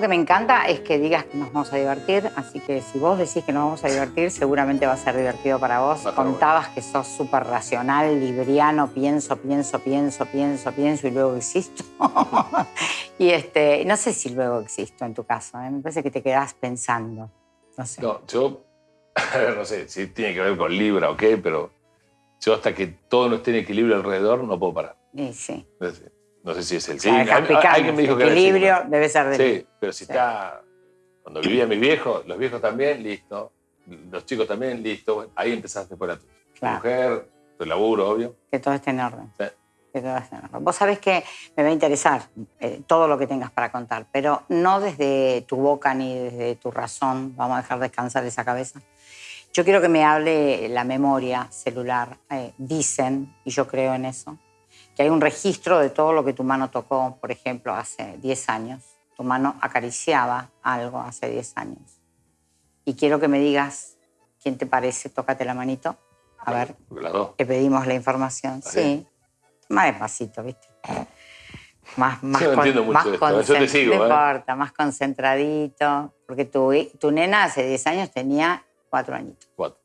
Bueno, algo que me encanta es que digas que nos vamos a divertir, así que si vos decís que nos vamos a divertir, seguramente va a ser divertido para vos. Contabas que sos súper racional, libriano, pienso, pienso, pienso, pienso, pienso y luego existo. y este, no sé si luego existo en tu caso, ¿eh? me parece que te quedás pensando. No sé. No, yo, no sé si tiene que ver con Libra o qué, pero yo hasta que todo no esté en equilibrio alrededor no puedo parar. Sí, sí. No sé si es el sí. Alguien me dijo que equilibrio debe ser de Sí, pero si está. Cuando vivía mis viejos, los viejos también, listo. Los chicos también, listo. ahí empezaste por la Tu mujer, tu laburo, obvio. Que todo esté en orden. Sí. Que todo esté en orden. Vos sabés que me va a interesar eh, todo lo que tengas para contar, pero no desde tu boca ni desde tu razón. Vamos a dejar descansar esa cabeza. Yo quiero que me hable la memoria celular. Eh, dicen, y yo creo en eso, que hay un registro de todo lo que tu mano tocó, por ejemplo, hace 10 años. Tu mano acariciaba algo hace 10 años. Y quiero que me digas quién te parece, tócate la manito. A ver, te pedimos la información. ¿Ah, sí. Más despacito, ¿viste? Más, más, no entiendo mucho esto. Yo te sigo, no ¿eh? importa, más concentradito. Porque tu, tu nena hace 10 años tenía 4 añitos. Cuatro.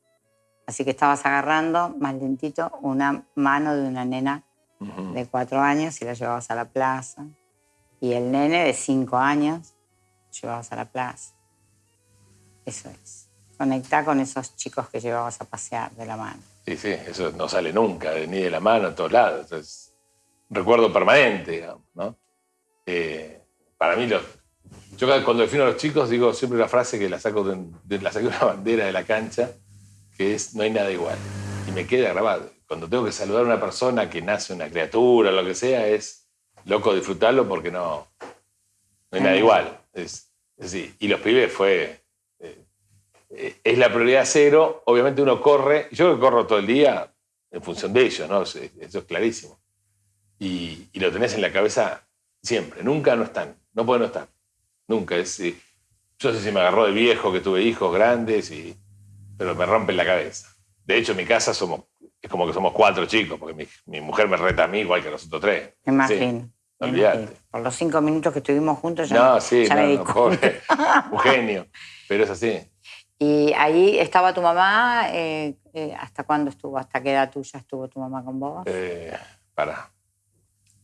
Así que estabas agarrando más lentito una mano de una nena de cuatro años y la llevabas a la plaza. Y el nene de cinco años llevabas a la plaza. Eso es. Conectar con esos chicos que llevabas a pasear de la mano. Sí, sí, eso no sale nunca, ni de la mano, en todos lados. Es recuerdo permanente, digamos, ¿no? Eh, para mí, yo cuando defino a los chicos digo siempre la frase que la saco de, la saqué una bandera de la cancha, que es no hay nada igual. Y me queda grabado cuando tengo que saludar a una persona que nace una criatura, lo que sea, es loco disfrutarlo porque no, no hay nada igual. Es, Y los pibes fue. Eh, es la prioridad cero. Obviamente uno corre. Yo que corro todo el día en función de ellos, ¿no? Eso, es clarísimo. Y, lo tenés en la cabeza siempre. Nunca no están. No pueden no estar. Nunca. Es, yo sé si me agarró de viejo, que tuve hijos grandes, y, pero me rompen la cabeza. De hecho, en mi casa somos es como que somos cuatro chicos, porque mi, mujer me reta a mí igual que a nosotros tres. Me imagino. Por los cinco minutos que estuvimos juntos ya, no, sí, ya me pobre, un genio, pero es así. ¿Y ahí estaba tu mamá? Eh, eh, ¿Hasta cuándo estuvo? ¿Hasta qué edad tuya estuvo tu mamá con vos? Eh, para.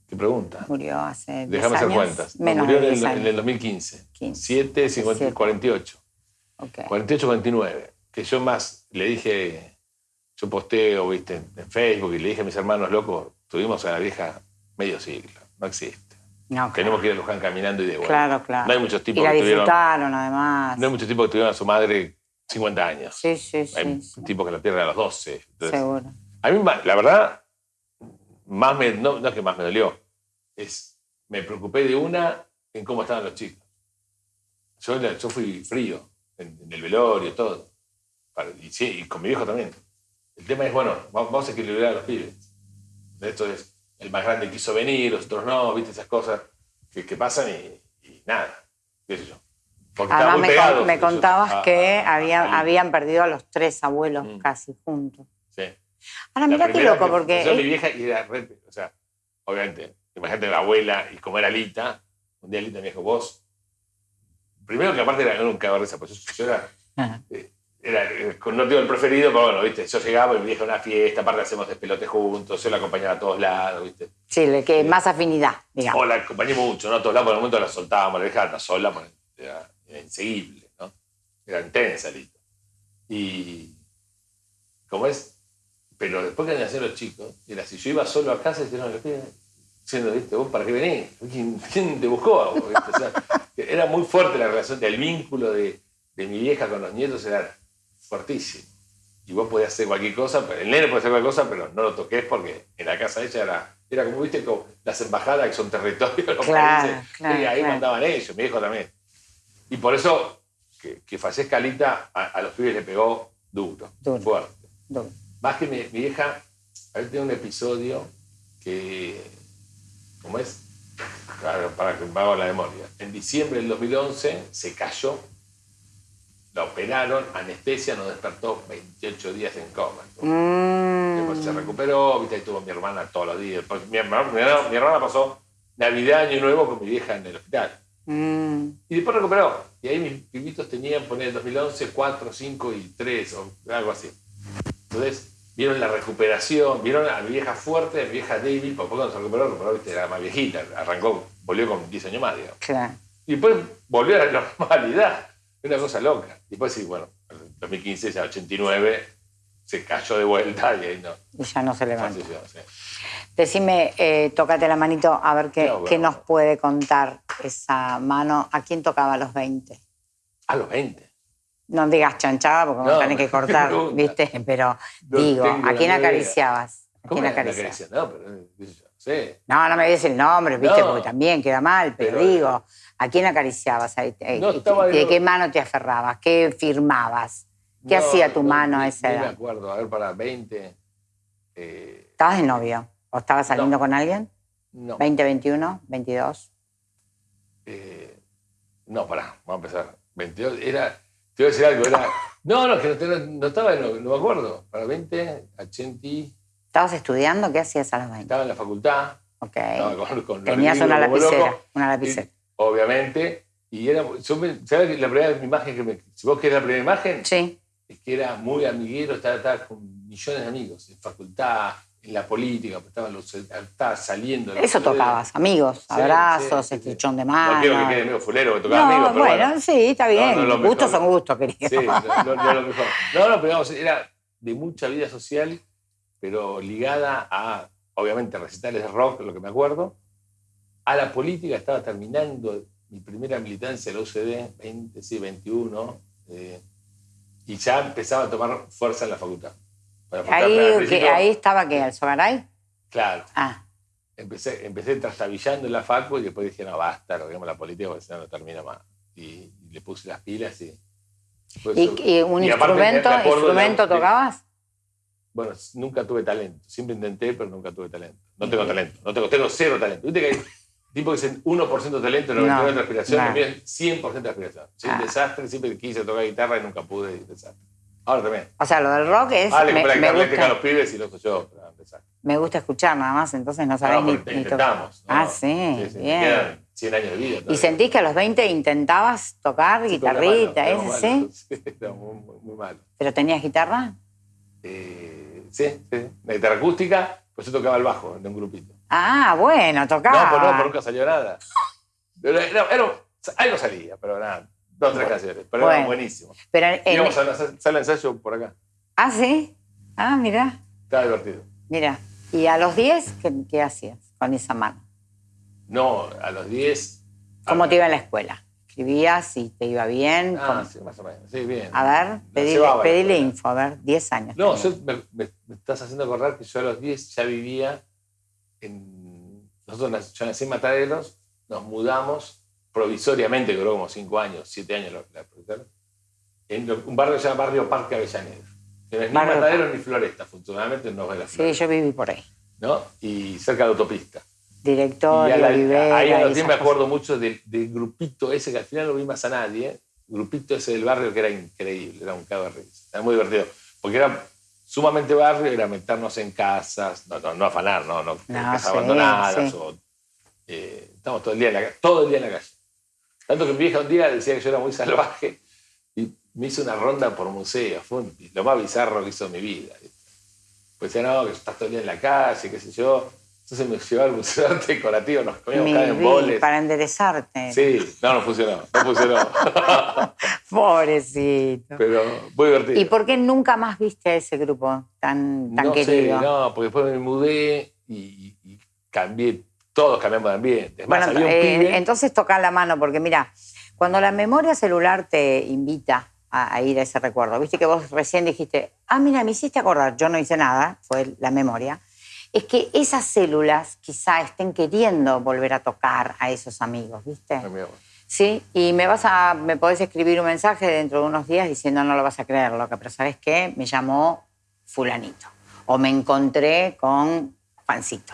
¿Qué pregunta? Murió hace Déjame hacer cuentas. Menos murió en el, en el, 2015. 7, 50, 48. Okay. 48, 29. Que yo más le dije yo posteo, viste, en Facebook y le dije a mis hermanos locos, tuvimos a la vieja medio siglo, no existe. Tenemos que ir a Luján caminando y de vuelta. Claro, claro. No hay muchos tipos y la que disfrutaron, además. No hay muchos tipos que tuvieron a su madre 50 años. Sí, sí, sí. Hay tipos que la pierden a los 12. Seguro. A mí, la verdad, más me, no, no es que más me dolió, es me preocupé de una en cómo estaban los chicos. Yo, yo fui frío en, el velorio, todo. Y, sí, y con mi viejo también. El tema es, bueno, vamos a equilibrar a los pibes. Esto es, el más grande quiso venir, los otros no, viste esas cosas que, pasan y, nada, qué sé yo. Además, me, me contabas que habían, habían perdido a los tres abuelos mm. casi juntos. Sí. Ahora, mira qué loco, porque. Yo, mi vieja, y era o sea, obviamente, imagínate la abuela y como era Lita, un día Lita me dijo, vos. Primero que aparte era un cabrón, pues yo, era era, eh, no digo el preferido, pero bueno, ¿viste? Yo llegaba y me dije a una fiesta, aparte hacemos despelote juntos, yo la acompañaba a todos lados, ¿viste? Sí, que más afinidad, digamos. O la acompañé mucho, ¿no? A todos lados, por el momento la soltábamos, la dejaba sola, era, era, inseguible, ¿no? Era intensa, listo. Y. ¿Cómo es? Pero después que nacieron los chicos, era si yo iba solo a casa, dijeron, diciendo, ¿viste? ¿Vos para qué venís? ¿Quién, te buscó? O sea, era muy fuerte la relación del vínculo de, de mi vieja con los nietos, era fuertísimo. Y vos podías hacer cualquier cosa, el nene puede hacer cualquier cosa, pero no lo toques porque en la casa de ella era, era como, viste, como las embajadas que son territorios los países. y ahí mandaban ellos, mi hijo también. Y por eso que, que fallezca Alita, a, los pibes le pegó duro, fuerte. Más que mi, mi vieja, ahí tiene un episodio que, ¿cómo es? Claro, para que me haga la memoria. En diciembre del 2011 se cayó la operaron, anestesia, nos despertó 28 días en coma. Mm. Después se recuperó, ¿viste? ahí tuvo mi hermana todos los días. Mi hermana, mi, hermana, pasó Navidad, Año Nuevo con mi vieja en el hospital. Mm. Y después recuperó. Y ahí mis pibitos tenían, poner en 2011, 4, 5 y 3 o algo así. Entonces, vieron la recuperación, vieron a mi vieja fuerte, a mi vieja débil, porque cuando se recuperó, recuperó, viste, era más viejita, arrancó, volvió con 10 años más, digamos. Claro. Y después volvió a la normalidad. Una cosa loca. Y después sí, bueno, en 2015, ya 89, se cayó de vuelta y ahí no. Y ya no se levanta. falleció, sí. Decime, eh, tócate la manito a ver qué, No, bueno. qué nos puede contar esa mano. ¿A quién tocaba a los 20? A los 20. No digas chanchada porque me No, tenés que cortar. ¿viste? Pero No digo, ¿a quién acariciabas? ¿A ¿Cómo quién acariciabas? caricia? No, pero no sé. No, no me digas el nombre, ¿viste? Porque también queda mal, pero, Pero- digo, ¿a quién acariciabas? ahí? Eh, No, ¿De estaba de qué mano te aferrabas? ¿Qué firmabas? ¿Qué No, hacía tu no, mano a esa ni me edad? acuerdo, a ver, para 20. eh, ¿Estabas de novio? ¿O estabas saliendo No. con alguien? no. ¿20, 21, 22? eh, no, pará, vamos a empezar. 22, era. Te voy a decir algo, era. No, no, que no, te- no estaba, no, no me acuerdo. Para 20, 80, ¿Estabas estudiando? ¿Qué hacías a los 20? estaba en la facultad. Ok. Estaba con, con Tenías una lapicera, una y- lapicera. Obviamente. Y era. Yo me, ¿Sabes la primera imagen que me. Si vos querés la primera imagen, Sí. es que era muy amiguero, estaba, estaba con millones de amigos, en facultad, en la política, pues estaba, los- estaba saliendo. Eso tocabas, amigos, abrazos, sí, sí, de No mano. quiero que quede medio fulero, que tocaba No, amigos, pero bueno, bueno. sí, está bien. no gustos son gustos, querido. Sí, no, no- no lo mejor. No, no, pero digamos, era de mucha vida social, pero ligada a, obviamente, recitales de rock, lo que me acuerdo. A la política estaba terminando mi primera militancia en la UCD, 20, sí, 21, eh, y ya empezaba a tomar fuerza en la facultad. La Ahí, que, ahí estaba que el Sogaray. Claro, Ah, empecé, empecé trastabillando en la facu y después dije, no, basta, digamos la política porque si no, no termina más. Y, y le puse las pilas y... pues ¿Y, y un aparte instrumento, la- instrumento de- tocabas? Bueno, nunca tuve talento. Siempre intenté, pero nunca tuve talento. No tengo talento. No tengo, tengo cero talento. Viste que tipo que dicen 1% talento, 99% de No, aspiración, no. es 100% de aspiración. Soy un Ah. desastre, siempre quise tocar guitarra y nunca pude, y desastre. Ahora también. O sea, lo del rock es. Ah, le me, compré la me guitarra a los pibes y lo soy yo, un desastre. me gusta escuchar nada más, entonces no sabés No, ni, intentamos. ¿no? Ah, sí, sí, bien. Quedan 100 años de vida. ¿Y sentís que a los 20 intentabas tocar Sí, guitarrita, ese sí? Sí, era muy, muy, muy malo. ¿Pero tenías guitarra? Eh, sí, sí. La guitarra acústica, pues yo tocaba el bajo en un grupito. Ah, bueno, No, tocaba. pues no, pues nunca salió nada. Era, era- algo salía, pero nada. Dos o tres canciones. Pero Bueno. era buenísimo. Pero en- Íbamos a sala ensayo por acá. Ah, sí. Ah, mira, Estaba divertido. mira. ¿Y a los 10 qué, qué hacías con esa mano? No, a los 10. ¿Cómo te iba en la escuela? ¿Escribías y te iba bien? Ah, ¿Cómo? sí, más o menos. Sí, bien. A ver, pedile, pedile info, a ver, 10 años. No, yo me, me- me estás haciendo acordar que yo a los 10 ya vivía en. Nosotros yo nací en Mataderos, nos mudamos provisoriamente, duró como 5 años, 7 años la, la en un barrio que se llama Barrio Parque Avellaneda. No es ni Barrio Mataderos ni Floresta, funcionalmente no es la Sí, Floresta. yo viví por ahí. ¿no? Y cerca de la autopista. Director, y a la- Olivera. ahí a y los 10 esas me cosas. acuerdo mucho del, del grupito ese, que al final no vi más a nadie, grupito ese del barrio que era increíble, era un cago de risa. Era muy divertido, porque era sumamente barrio, era meternos en casas, no, no, no afanar, no, no, en casas sí, abandonadas, sí. o, eh, estamos todo el día en la todo el día en la calle. Tanto que mi vieja un día decía que yo era muy salvaje y me hizo una ronda por museos, fue un- lo más bizarro que hizo en mi vida. Pues decía, no, que estás todo el día en la calle, qué sé yo. Entonces me llevaba al museo de arte decorativo, nos comíamos cada boles. para enderezarte. Sí, no, no funcionó, no funcionó. Pobrecito. Pero muy divertido. ¿Y por qué nunca más viste a ese grupo tan, tan no querido? sé, no, porque después me mudé y, y cambié, todos cambiamos de ambiente. Es más, Bueno, había un eh, pibe- entonces toca la mano, porque mira, cuando la memoria celular te invita a, a ir a ese recuerdo, viste que vos recién dijiste, ah, mira, me hiciste acordar, yo no hice nada, fue la memoria, es que esas células quizá estén queriendo volver a tocar a esos amigos, ¿viste? Ay, Sí, y me vas a, me podés escribir un mensaje dentro de unos días diciendo no lo vas a creer, loca, pero ¿sabes qué? Me llamó fulanito. O me encontré con Juancito.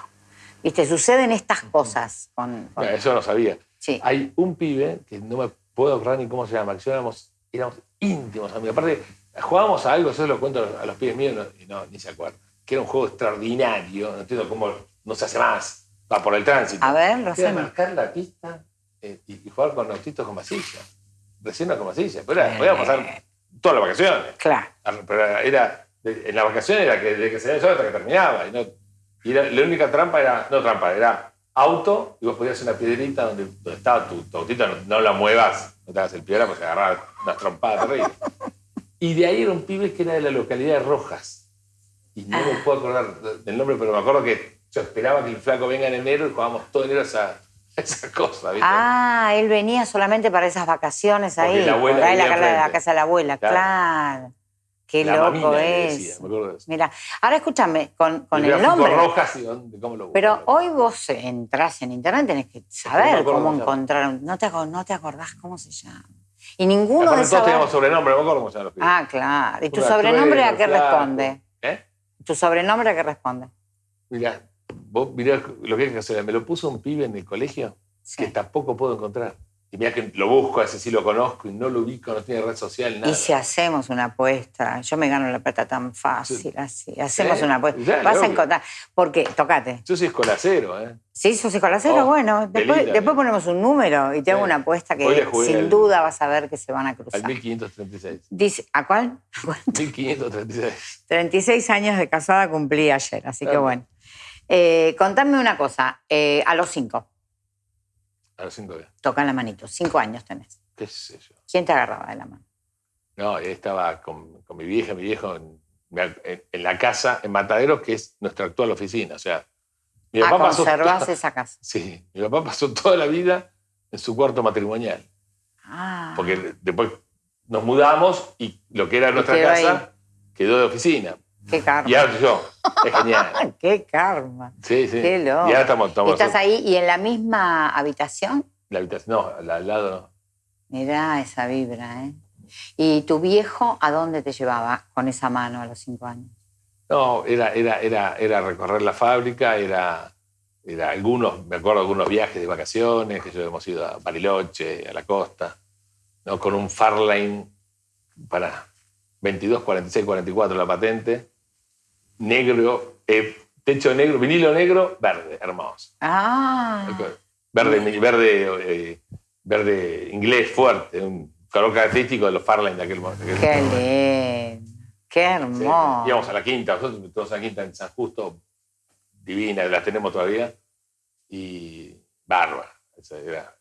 ¿Viste? Suceden estas cosas con... con- mira, eso no sabía. sí. Hay un pibe que no me puedo acordar ni cómo se llama, que éramos, éramos íntimos amigos. Aparte, jugábamos a algo, yo se lo cuento a los, a los pibes míos y no, ni se acuerdan. Que era un juego extraordinario, no entiendo cómo no se hace más. Va por el tránsito. A ver, lo Era hacemos. marcar la pista eh, y, jugar con autitos con masilla. Recién con masilla. Pero era, podíamos pasar todas las vacaciones. Claro. Pero era, en las vacaciones era que desde que se hasta que terminaba. Y, no, y la única trampa era, no trampa, era auto y vos podías hacer una piedrita donde, donde estaba tu, autito, no, la muevas, no te hagas el piedra porque se agarraba unas trompadas terribles. Y de ahí era un pibe que era de la localidad de Rojas. Y no me puedo acordar del nombre, pero me acuerdo que yo esperaba que el flaco venga en enero y jugábamos todo enero esa, esa cosa. ¿viste? Ah, él venía solamente para esas vacaciones ahí. La abuela la, la, casa de la abuela, claro. Qué loco es. Mira, ahora escúchame, con, con el nombre. Rojas y dónde, cómo lo Pero hoy vos entras en internet, tenés que saber cómo encontrar. No te, no te acordás cómo se llama. Y ninguno de esos. Todos teníamos sobrenombre, no me acuerdo cómo se llama Ah, claro. ¿Y tu sobrenombre a qué responde? ¿Eh? ¿Tu sobrenombre a qué responde? Mira, vos mirá lo que hay que hacer. Me lo puso un pibe en el colegio que tampoco puedo encontrar. Y mira que lo busco, a ese sí lo conozco y no lo ubico, no tiene red social, nada. Y si hacemos una apuesta, yo me gano la plata tan fácil, así. Hacemos una apuesta. Vas a encontrar. Porque, tocate. Yo soy escolacero, ¿eh? Sí, sos escolacero, oh, bueno. Después, después, ponemos un número y te hago una apuesta que sin duda vas a ver que se van a cruzar. Al 1536. Dice, ¿A cuál? 1536. 36 años de casada cumplí ayer, así que bueno. Eh, contame una cosa, eh, a los cinco. A los cinco años. Toca la manito. Cinco años tenés. ¿Qué es eso? ¿Quién te agarraba de la mano? No, estaba con, mi vieja, mi viejo, en, la casa en Matadero, que es nuestra actual oficina. O sea, mi papá pasó toda, esa casa? Sí, mi papá pasó toda la vida en su cuarto matrimonial. Ah. Porque después nos mudamos y lo que era nuestra casa quedó de oficina. Qué karma. Y ahora yo. Es genial. Qué karma. Sí, sí. Qué loco. Y ahora estamos, estamos ¿Estás ahí y en la misma habitación? La habitación, no, al lado no. Mirá esa vibra, ¿eh? ¿Y tu viejo a dónde te llevaba con esa mano a los cinco años? No, era, era, era, era recorrer la fábrica, era, era algunos, me acuerdo algunos viajes de vacaciones, que yo hemos ido a Bariloche, a la costa, ¿no? con un Farline para 22, 46, 44 la patente negro, eh, techo negro, vinilo negro, verde, hermoso. Ah. Verde, verde, eh, verde inglés fuerte, un color característico de los Farland de aquel momento. Qué lindo, qué hermoso. íbamos a la quinta, nosotros todos a la quinta en San Justo, divina, las tenemos todavía, y bárbara. Era,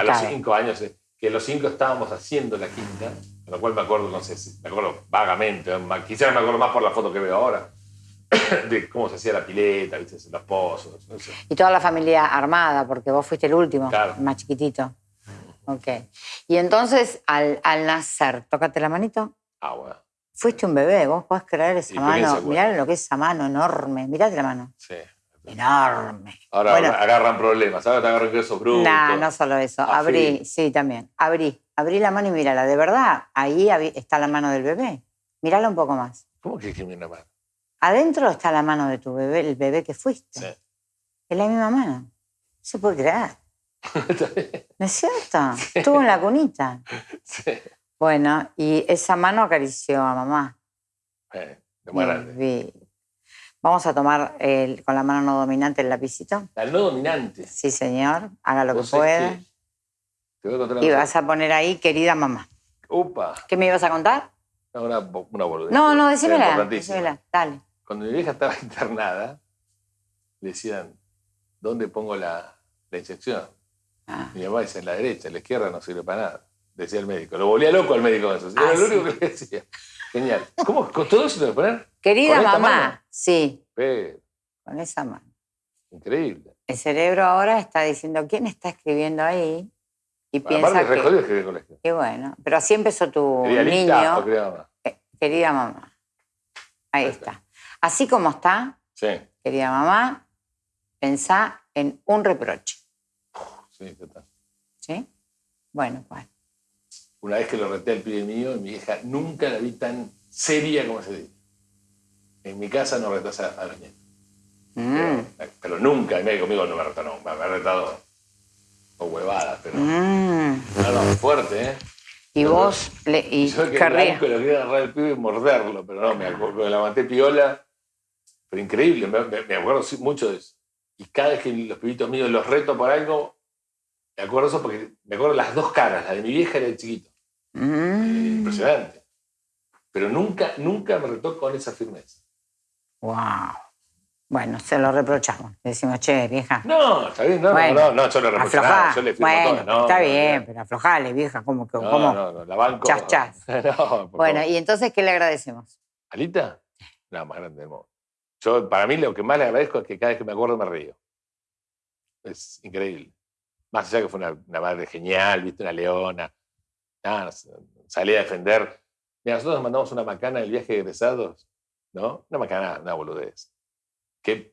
a los cinco años, eh, que los cinco estábamos haciendo la quinta, con lo cual me acuerdo, no sé, me acuerdo vagamente, quizás me acuerdo más por la foto que veo ahora, de cómo se hacía la pileta, ¿viste? los pozos. Y toda la familia armada, porque vos fuiste el último, más chiquitito. Ok. Y entonces, al, al, nacer, tócate la manito. Ah, bueno. Fuiste un bebé, vos podés creer esa mano. Mirá lo que es esa mano enorme. Mirate la mano. Sí. Enorme. Ahora agarran problemas, ahora te agarran queso bruto. No, no solo eso. Abrí, sí, también. Abrí. Abrí la mano y mírala. De verdad, ahí está la mano del bebé. Mírala un poco más. ¿Cómo que es una mano? Adentro está la mano de tu bebé, el bebé que fuiste. Sí. Es la misma mano. Se puede creer. ¿No es cierto? Estuvo en la cunita. Sí. Bueno, y esa mano acarició a mamá. Eh, de Vamos a tomar con la mano no dominante el lapicito. ¿El no dominante? Sí, señor. Haga lo que pueda. Te voy a contar y vas a poner ahí, querida mamá. Upa. ¿Qué me ibas a contar? Una, una boludez. No, no, decímela. Decímela, dale. Cuando mi vieja estaba internada, le decían, ¿dónde pongo la, la inyección? Ah. Mi mamá dice, en la derecha, en la izquierda no sirve para nada, decía el médico. Lo volvía loco al médico eso. Era ah, lo único que le decía. Genial. ¿Cómo? ¿Con todo eso te poner? Querida mamá, sí. Pero, con esa mano. Increíble. El cerebro ahora está diciendo, ¿quién está escribiendo ahí? Y piensa que... escribir colegio. Y bueno, pero así empezó tu niño. querida mamá. Eh, querida mamá. Ahí, está. Así como está, querida mamá, pensá en un reproche. Sí, total. ¿Sí? Bueno, pues. Una vez que lo reté al pibe mío, mi hija nunca la vi tan seria como ese día. En mi casa no retas a, los nietos. Mm. Pero, nunca, y conmigo no me retó, no, me ha retado o huevadas, pero. Mm. No, no, fuerte, ¿eh? Y vos le. Y yo que querría. quería agarrar el pibe y morderlo, pero no, me, me levanté piola pero increíble, me, acuerdo mucho de eso. Y cada vez que los pibitos míos los reto por algo, Me acuerdo eso porque me acuerdo las dos caras, la de mi vieja y la del chiquito. Mm. Impresionante. Pero nunca, nunca me retó con esa firmeza. Wow. Bueno, se lo reprochamos. Le decimos, che, vieja. No, está bien, no, Bueno, no, no, yo le reprocho nada, yo le bueno, todo. No, está no, bien, pero aflojale, vieja, como que. No, no, no, la banco. Chas, chas. Bueno, favor. y entonces, ¿qué le agradecemos? ¿Alita? La más grande del mundo. Yo, para mí, lo que más le agradezco es que cada vez que me acuerdo me río. Es increíble. Más allá que fue una, una madre genial, viste, una leona. Nada, salí a defender. Mira, nosotros nos mandamos una macana del viaje de egresados, ¿no? Una macana, una boludez. Que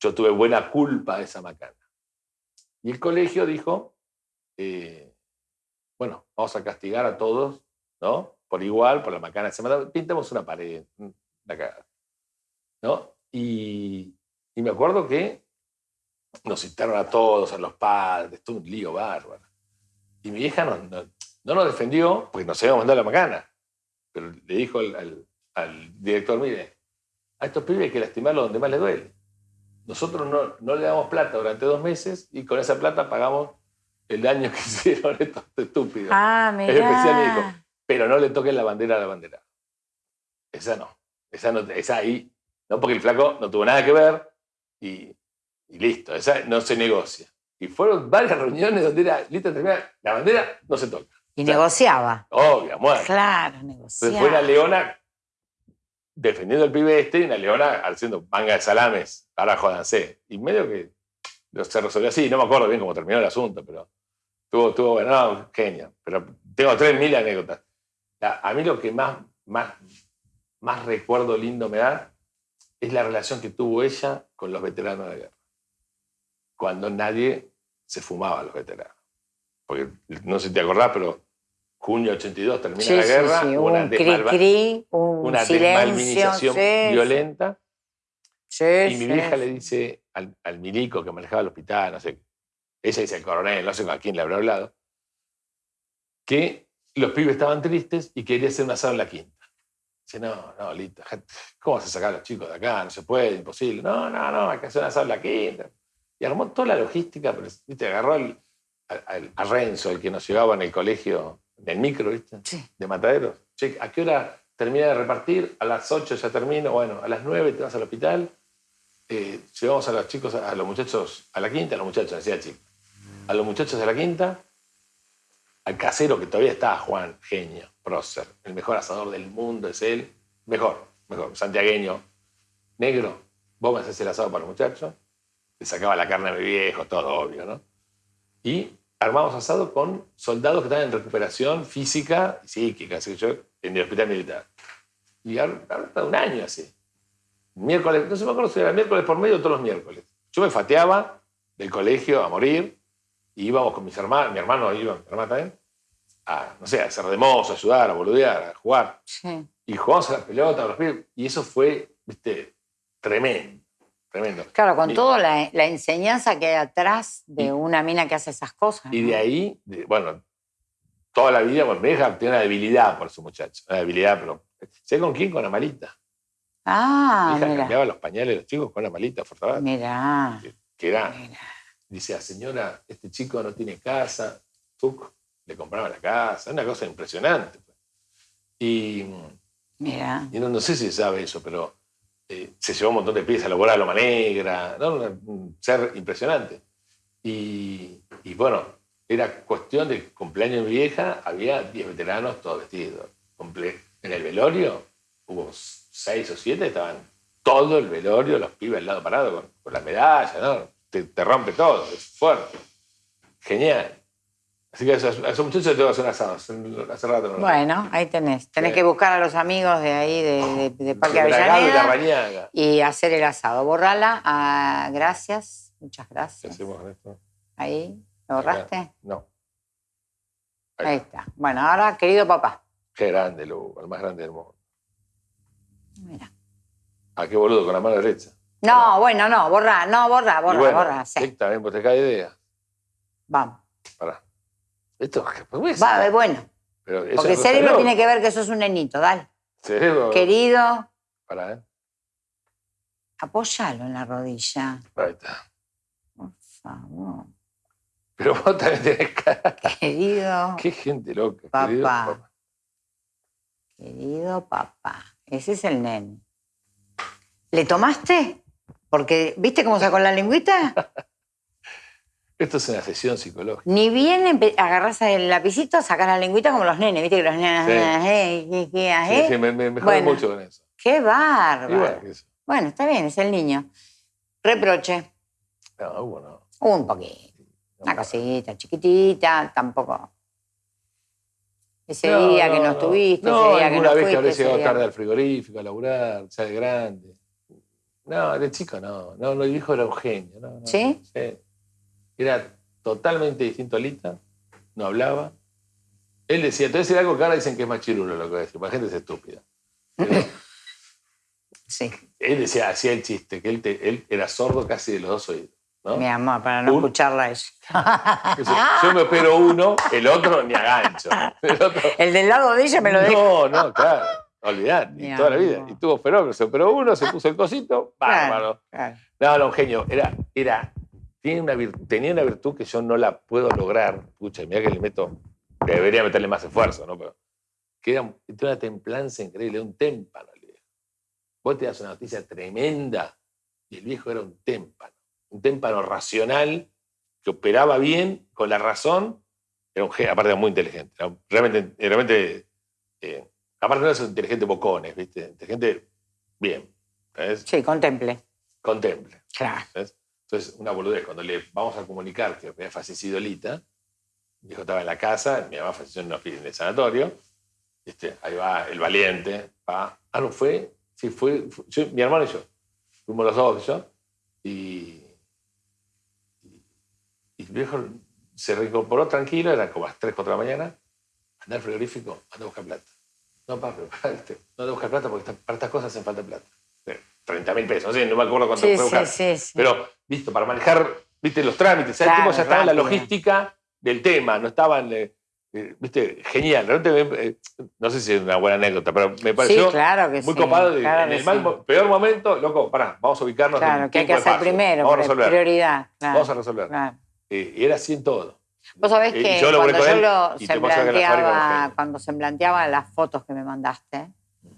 yo tuve buena culpa de esa macana. Y el colegio dijo, eh, bueno, vamos a castigar a todos, ¿no? Por igual, por la macana. Se mandó- pintamos una pared, la cagada. ¿No? Y, y me acuerdo que nos citaron a todos, a los padres, todo un lío bárbaro. Y mi vieja no, no, no nos defendió, porque nos habíamos mandado la macana. Pero le dijo al, al- al director, mire, a estos pibes hay que lastimarlos donde más les duele. Nosotros no, no le damos plata durante dos meses y con esa plata pagamos el daño que hicieron estos estúpidos. Ah, Es especial, me dijo. Pero no le toquen la bandera a la bandera. Esa no. Esa, no, esa ahí. No, porque el flaco no tuvo nada que ver y, y listo. Esa no se negocia. Y fueron varias reuniones donde era, listo, termina, la bandera no se toca. Y O sea, negociaba. Obvio, muerto. Claro, Entonces negociaba. fue una leona defendiendo al pibe este y una leona haciendo manga de salames. Ahora jodanse. Y medio que se resolvió así. No me acuerdo bien cómo terminó el asunto, pero tuvo, tuvo bueno, no, genio. Pero tengo 3.000 anécdotas. A, a mí lo que más, más, más recuerdo lindo me da es la relación que tuvo ella con los veteranos de guerra. Cuando nadie se fumaba a los veteranos. Porque no sé si te acordás, pero junio 82 termina Sí, la guerra. sí, una un cri desmalva- cri, un una desmalvinización violenta. Y mi vieja le dice al, al milico que manejaba el hospital, no sé, ella dice al coronel, no sé con quién le habrá hablado, que los pibes estaban tristes y quería hacer un asado en la quinta. Dice, no, no, Lita, ¿cómo vas a sacar a los chicos de acá? No se puede, imposible. No, no, no, hay que hacer un asado en la quinta. Y armó toda la logística, pero ¿viste? agarró al- al- a Renzo, el que nos llevaba en el colegio, en el micro, ¿viste? Sí. de Mataderos. Che, ¿a qué hora termina de repartir? A las 8 ya termino. Bueno, a las 9 te vas al hospital. Eh, llevamos a los chicos, a los muchachos a la quinta, a los muchachos, decía chico. A los muchachos a la quinta, al casero que todavía está, Juan, genio, prócer, el mejor asador del mundo es él. Mejor, mejor, santiagueño, negro. Vos me haces el asado para los muchachos. Le sacaba la carne a mi viejo, todo obvio, ¿no? Y armamos asado con soldados que estaban en recuperación física y psíquica, así que yo, en el hospital militar. Y ahora un año así. Miércoles, no sé me acuerdo si era miércoles por medio o todos los miércoles. Yo me fateaba del colegio a morir y íbamos con mis hermanos, mi hermano iba, mi hermana también, a, no sé, a hacer de mozo, a ayudar, a boludear, a jugar. Sí. Y jugamos a la pelota, a los pibes, y eso fue, viste, tremendo, tremendo. Claro, con Y- toda la, la enseñanza que hay atrás de Y- una mina que hace esas cosas. Y ¿no? de ahí, de- bueno, toda la vida, bueno, mi hija tiene una debilidad por su muchacho. Una debilidad, pero. ¿Sé con quién? Con Amalita. Ah, mi hija mira. cambiaba los pañales de los chicos con Amalita, por favor. Mira. Que era, mira. dice, "Ah, señora, este chico no tiene casa. Tuc, le compraba la casa. Una cosa impresionante. pues. Y, Mira. y no, no sé si se sabe eso, pero eh, se llevó un montón de piezas a laborar a Loma Negra. ¿no? Un ser impresionante. Y, y bueno, era cuestión de cumpleaños de vieja, había 10 veteranos todos vestidos. En el velorio hubo 6 o 7, estaban todo el velorio, los pibes al lado parado con, con la medalla, ¿no? Te, te rompe todo, es fuerte. Genial. Así que a esos, a esos muchachos les tengo que hacer un asado. Hace, rato no Bueno, ahí tenés. Tenés Sí. que buscar a los amigos de ahí, de, de- de Parque de Bragado y la Avellaneda, y hacer el asado. Borrala. ah, gracias. Muchas ¿Qué gracias. hacemos con esto? Ahí. ¿Lo borraste? No. Ahí está. Bueno, ahora, querido papá. Qué grande, Lugo, el más grande del mundo. Mira. Ah, qué boludo, con la mano derecha. No, bueno, no, borra, no, borra, borra, bueno, borra. Sí. sí, también pues te cae idea. Vamos. Pará. Esto pues, Va, bueno. pero eso Porque es el cerebro tiene que ver que sos un nenito, dale. Cerebro. Querido, Pará, ¿eh? apóyalo en la rodilla. Ahí está. Por favor. Pero vos también tenés cara. Querido. Qué gente loca. Papá. querido papá. Querido papá. Ese es el nene. ¿Le tomaste? Porque, ¿viste cómo sacó la lengüita? Esto es una sesión psicológica. Ni bien agarrás el lapicito, sacás la lengüita como los nenes, ¿viste? Que los nenes. Sí. eh, ¿qué- qué, Sí, eh? sí, me, me, me jode Bueno. mucho con eso. ¡Qué bárbaro! Bueno, está bien, es el niño. Reproche. No, Hugo no. Un poquito. Una cosita chiquitita, tampoco. Ese No, día que no estuviste, ese día que no vez fuiste. que habré llegado día- tarde al frigorífico a laburar, ya de grande. No, de chico no. No, el viejo era un genio. No, no. ¿Sí? Era totalmente distinto a Lita, no hablaba. Él decía, te voy a decir algo que ahora dicen que es más chirulo lo que voy a decir, la gente es estúpida. Pero Sí, él decía, hacía el chiste, que él, te- él era sordo casi de los dos oídos. ¿no? mi amor, para no Un- escucharla a ella. Yo me opero uno, el otro ni agancho. El otro, El del lado de ella me lo no, dejo. no, claro. Olvidar, y toda la vida. Y tuvo operó, se operó uno, se puso el cosito, bárbaro. Claro. No, no, un genio. Era, era, tiene una tenía una virtud que yo no la puedo lograr. Pucha, mira que le meto, que debería meterle más esfuerzo, ¿no? Pero, que era, una templanza increíble, un témpano. el viejo. Vos te das una noticia tremenda y el viejo era un témpano. Un témpano racional que operaba bien con la razón. Era un aparte era muy inteligente. Era realmente, realmente eh, aparte no es un inteligente bocones, ¿viste? Inteligente bien. ¿sabes? Sí, contemple. Contemple. Claro. ¿sabes? Entonces, una boludez, cuando le vamos a comunicar que había fallecido Lita, mi hijo estaba en la casa, mi mamá falleció en, una- el sanatorio, este, ahí va el valiente, va, ah, no fue, sí, fue, mi hermano y yo, fuimos los dos y yo, el viejo se reincorporó tranquilo, eran como las 3, 4 de la mañana, anda al frigorífico, anda a buscar plata. No, papá, este, no anda a buscar plata porque para estas cosas hacen falta plata. 30 mil pesos, no sé, no me acuerdo cuánto Sí, fue sí, sí, sí. Pero, visto, para manejar, viste, los trámites. ¿sabes? Claro, Tipo, ya estaba en la logística del tema, no estaban, eh, eh, viste, genial. Realmente, me- eh, no sé si es una buena anécdota, pero me pareció claro que muy copado. claro en que el mal peor momento, loco, pará, vamos a ubicarnos Claro, en que hay que hacer primero, Vamos a resolver. prioridad. Claro, Vamos a resolver. Eh, y era así en todo. Vos sabés Eh, que yo cuando yo lo semblanteaba, genio. cuando semblanteaba las fotos que me mandaste,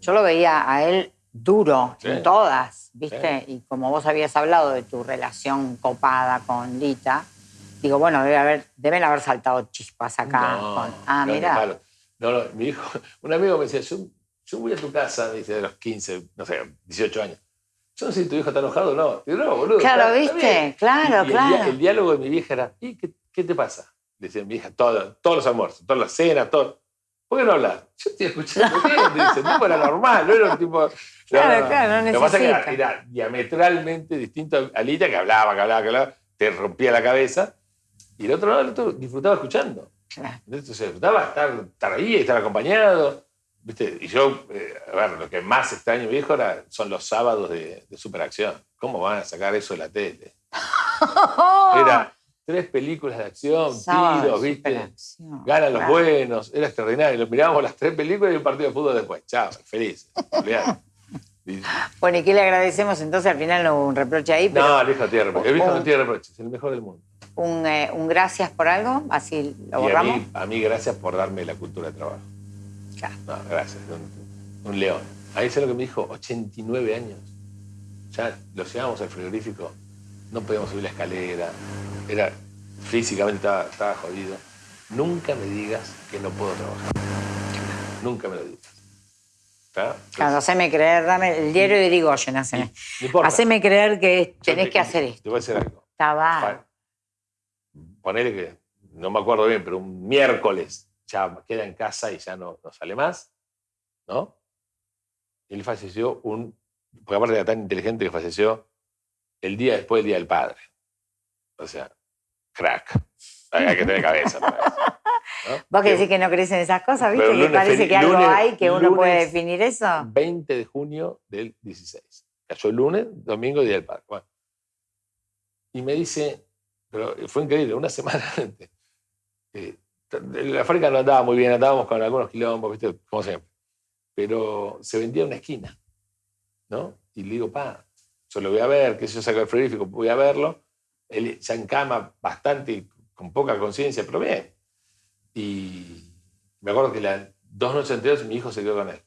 yo lo veía a él duro Sí. en todas, ¿viste? Y como vos habías hablado de tu relación copada con Lita, digo, bueno, debe haber, deben haber saltado chispas acá. No, con- ah, no, mira. No, no, mi hijo, un amigo me decía, yo, yo voy a tu casa, dice, de los 15, no sé, 18 años. Yo no sé si tu hijo está enojado o no. Digo, no, boludo. Claro, está- ¿viste? bien". Claro, Y- y claro. El, diálogo de mi vieja era, ¿y qué, qué te pasa? Decía mi hija, todo- todos los almuerzos, todas las cenas, todo. ¿Por qué no hablas? Yo estoy escuchando bien, dice, tipo era normal, no era un tipo... Claro, claro, no Lo que pasa es que era, necesita. diametralmente distinto a Lita, que hablaba, que hablaba, que hablaba, te rompía la cabeza. Y el otro no, el otro disfrutaba escuchando. Claro. Entonces disfrutaba estar, estar ahí, estar acompañado. ¿viste? Y yo, eh, a ver, lo que más extraño, viejo, era, son los sábados de, de superacción. ¿Cómo van a sacar eso de la tele? Era tres películas de acción, Sábado tiros, ¿viste? Ganan los buenos, era extraordinario. Lo mirábamos las tres películas y un partido de fútbol después. Chao, feliz. Bueno, ¿y qué le agradecemos entonces? Al final no hubo un reproche ahí, pero No, el no tiene reproches. El viejo no Un- tiene reproches, es el mejor del mundo. un, eh, un gracias por algo, así lo Y a borramos. mí, a mí, gracias por darme la cultura de trabajo. Claro. No, gracias. Un, un león. Ahí es lo que me dijo, 89 años. Ya lo llevábamos al frigorífico, no podíamos subir la escalera, era, físicamente estaba, estaba jodido. Nunca me digas que no puedo trabajar. Nunca me lo digas. ¿Está? Claro, haceme creer, dame el diario de Irigoyen, haceme. Haceme creer que tenés te- que hacer esto. Te voy a decir algo. Pa- Ponele que, no me acuerdo bien, pero un miércoles ya queda en casa y ya no, no sale más, ¿no? Él falleció un, porque aparte era tan inteligente que falleció el día después del Día del Padre. O sea, crack. Hay que tener cabeza para eso. ¿no? Vos que decís que no crees en esas cosas, ¿viste? Pero Que lunes parece que algo lunes- hay que uno puede lunes- definir eso. 20 de junio del 16. Cayó el lunes, domingo, Día del Padre. Bueno. Y me dice, pero fue increíble, una semana antes. eh, la fábrica no andaba muy bien, andábamos con algunos quilombos, ¿viste? como siempre. Pero se vendía una esquina, ¿no? Y le digo, pa, yo lo voy a ver, que yo saco el frigorífico, voy a verlo. Él ya en cama, bastante con poca conciencia, pero bien. Y me acuerdo que las dos noches anteriores mi hijo se quedó con él.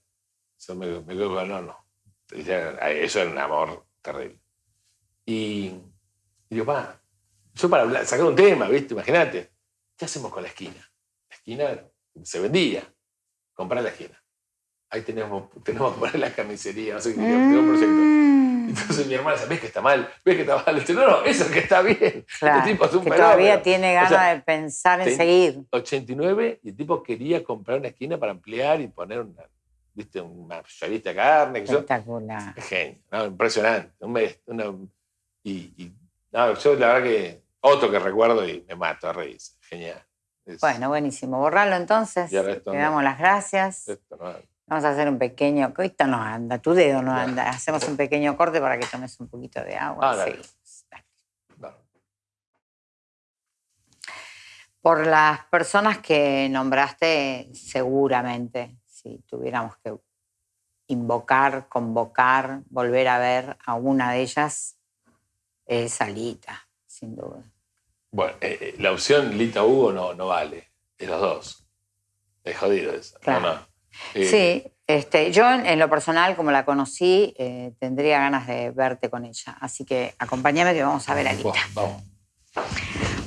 Eso me, me quedó con no, no. Eso era un amor terrible. Y, y digo, yo para sacar un tema, ¿viste? Imagínate, ¿qué hacemos con la esquina? La esquina se vendía, comprar la esquina. Ahí tenemos, tenemos que poner la carnicería, no sé qué, un proyecto. Mm. Entonces mi hermana dice, ¿ves que está mal? ¿Ves que está mal? Dice, no, no, eso es que está bien. Este claro, tipo es un que todavía tiene ganas de pensar en seguir. 89 y el tipo quería comprar una esquina para ampliar y poner una, ¿viste? un mayorista de carne. Espectacular. Es genio, ¿no? impresionante. y, y no, yo la verdad que otro que recuerdo y me mato a reír. Genial. bueno, buenísimo. Borralo entonces. Le damos las gracias. Vamos a hacer un pequeño. Esto no anda, tu dedo no anda. Hacemos un pequeño corte para que tomes un poquito de agua. Ah, Por las personas que nombraste, seguramente, si tuviéramos que invocar, convocar, volver a ver a una de ellas, es Alita, sin duda. Bueno, eh, eh, la opción Lita Hugo no, no vale, de los dos. Es jodido eso. Claro. Eh, sí, este, yo en, lo personal, como la conocí, tendría ganas de verte con ella. Así que acompáñame que vamos a ver a Lita. vamos.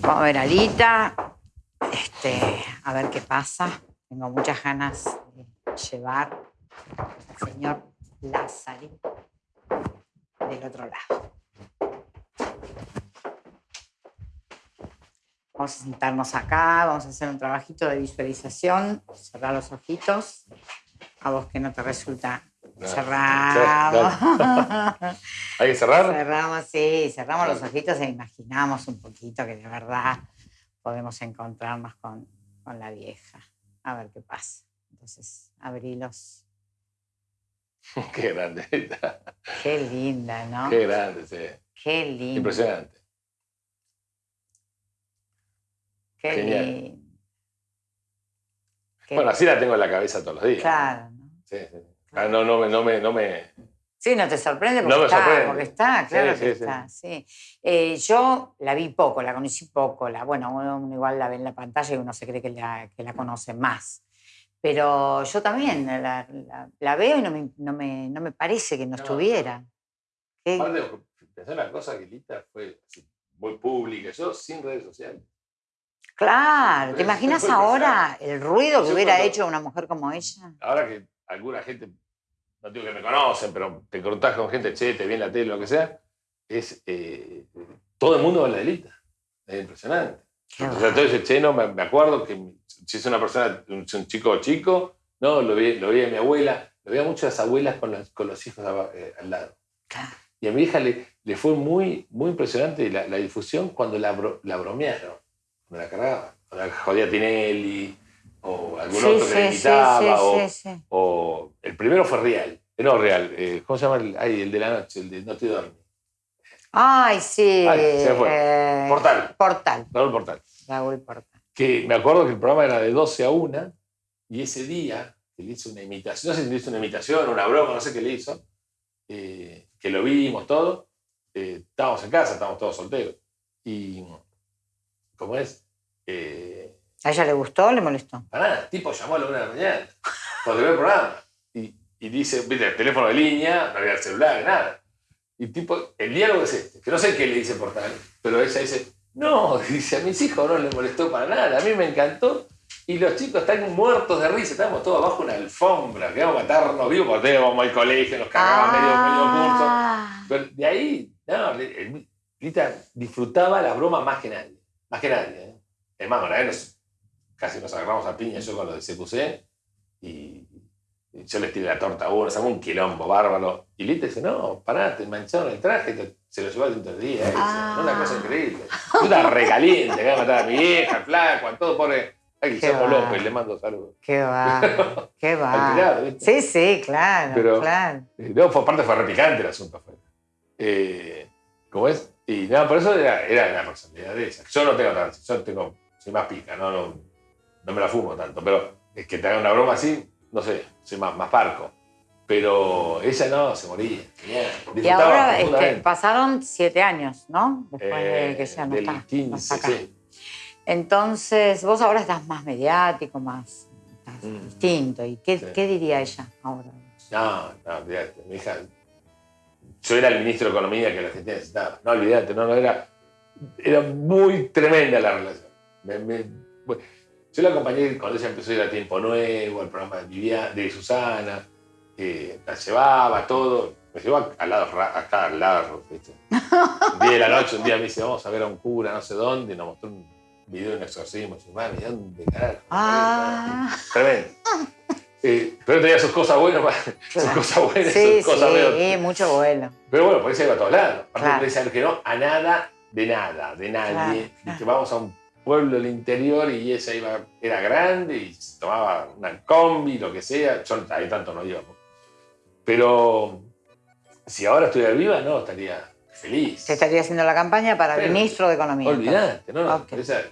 Vamos a ver a Lita, este, a ver qué pasa. Tengo muchas ganas de llevar al señor Lázaro del otro lado. Vamos a sentarnos acá, vamos a hacer un trabajito de visualización, cerrar los ojitos, a vos que no te resulta cerrado. ¿Hay que cerrar? Cerramos, sí, cerramos los ojitos e imaginamos un poquito que de verdad podemos encontrarnos con, con la vieja. A ver qué pasa. Entonces, abrilos. Qué grande. Qué linda, ¿no? Qué grande, sí. Qué linda. Impresionante. Qué Genial. Bueno, así la tengo en la cabeza todos los días. Claro. ¿no? Sí, sí. Ah, no, no, no, me, no me... Sí, no te sorprende porque, está, porque está, claro que está, sí. Eh, yo la vi poco, la conocí poco, la, bueno, uno igual la ve en la pantalla y uno se cree que la, que la conoce más. Pero yo también la, la, veo y no me, no, me, no me, parece que no, estuviera. Aparte, pensar la cosa que Lita fue muy pública, yo sin redes sociales. Claro, ¿te imaginas ahora el ruido que hubiera hecho una mujer como ella? Ahora que alguna gente, no digo que me conocen, pero te contás con gente, che, te vi en la tele, lo que sea, es eh, todo el mundo va la delita. Es impresionante. Sea, todo che, no, me, acuerdo que si es una persona, un, chico chico, no, lo vi, lo vi a mi abuela, lo veía muchas abuelas con los, con los hijos eh, al lado. Y a mi hija le, le fue muy, muy impresionante la, la difusión cuando la, la bromearon me la cargaba. O la jodía Tinelli, o algún otro que le invitaba, o, el primero fue Real. Eh, no, Real. Eh, ¿Cómo se llama? El, ay, el de la noche, el de No te duermes. Ay, sí. se fue. Eh, Portal. Portal. Raúl Portal. Raúl Portal. Que me acuerdo que el programa era de 12 a 1 y ese día que le hizo una imitación, no sé si le hizo una imitación, una broma, no sé qué le hizo, que lo vimos todo, estábamos en casa, estábamos todos solteros. Y ¿Cómo es? Eh, ¿A ella le gustó o le molestó? Para nada, el tipo llamó a la una de la mañana, cuando vio el programa. Y, y dice, viste, el teléfono de línea, no había el celular, nada. Y tipo, el diálogo es este, que no sé qué le dice por tal, pero ella dice, no, dice, a mis hijos no les molestó para nada, a mí me encantó. Y los chicos están muertos de risa, estábamos todos abajo una alfombra, que íbamos a matarnos vivos porque íbamos al colegio, nos cagaban medio, medio curso. Ah. Pero de ahí, no, Rita disfrutaba la broma más que nadie. Más que nadie. ¿eh? Es más, una vez casi nos agarramos a piña yo con lo de CQC y, yo les tiré la torta a uno, un quilombo bárbaro. Y Lita dice, no, pará, te mancharon el traje, se lo llevó al dentro del día. Ah. Una cosa increíble. Puta regaliente, que va a matar a mi vieja, flaco, a todo pobre. Ay, Guillermo López, le mando saludos. Qué va, qué va. sí, sí, claro, Pero, claro. Eh, no, fue, aparte fue repicante el asunto. Fue. Eh, ¿Cómo es? Y nada, por eso era, era la personalidad de esa. Yo no tengo tanto, yo tengo, soy más pica, no, no, no me la fumo tanto, pero es que te haga una broma así, no sé, soy más, más parco. Pero ella no, se moría. y ahora este, pasaron siete años, ¿no? Después de que ya no está. 15, Sí. Entonces, vos ahora estás más mediático, más estás Mm. distinto. ¿Y qué, Sí. qué diría ella ahora? No, no. Mi hija. Yo era el ministro de Economía que la Argentina necesitaba. No, olvídate, no, no, era. Era muy tremenda la relación. Me- me- bueno, yo la acompañé cuando ella empezó a ir a Tiempo Nuevo, al programa de, Vivian- de Susana. eh, la llevaba, todo. Me llevó a- al lado, acá al lado, ¿viste? Un día de la noche, un día me dice, vamos a ver a un cura, no sé dónde, y nos mostró un video de un exorcismo. Y yo, mami, ¿dónde carajo? Ah. Tremendo. Eh, pero tenía sus cosas buenas, sus cosas buenas, Sí, sus cosas sí, mucho vuelo. Pero bueno, por eso iba a todos lados. Aparte Claro. no decían que no a nada, de nada, de nadie. Claro, Y que vamos a un pueblo del interior y ella iba, era grande y se tomaba una combi, lo que sea. Yo ahí tanto no íbamos. Pero si ahora estuviera viva, no, estaría feliz. Se estaría haciendo la campaña para Pero, ministro de Economía. Olvidate, ¿no? Ok. Esa-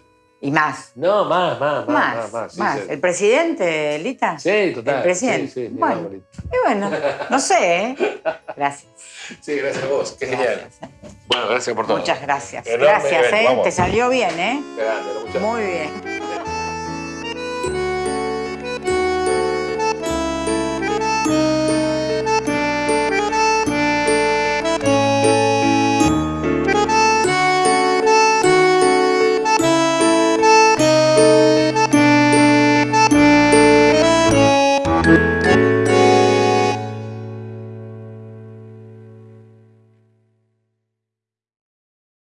Y más. no, más, más, más, Más, más. más, sí, más. sí. ¿El presidente, Lita? Sí, total. El presidente. Sí, Bueno. Y bueno, no sé, ¿eh? Gracias. Sí, gracias a vos. Qué genial. Gracias. Bueno, gracias por todo. Muchas gracias. Enorme Gracias, evento, ¿eh? vamos. Te salió bien, ¿eh? Grande, muchas Muy bien.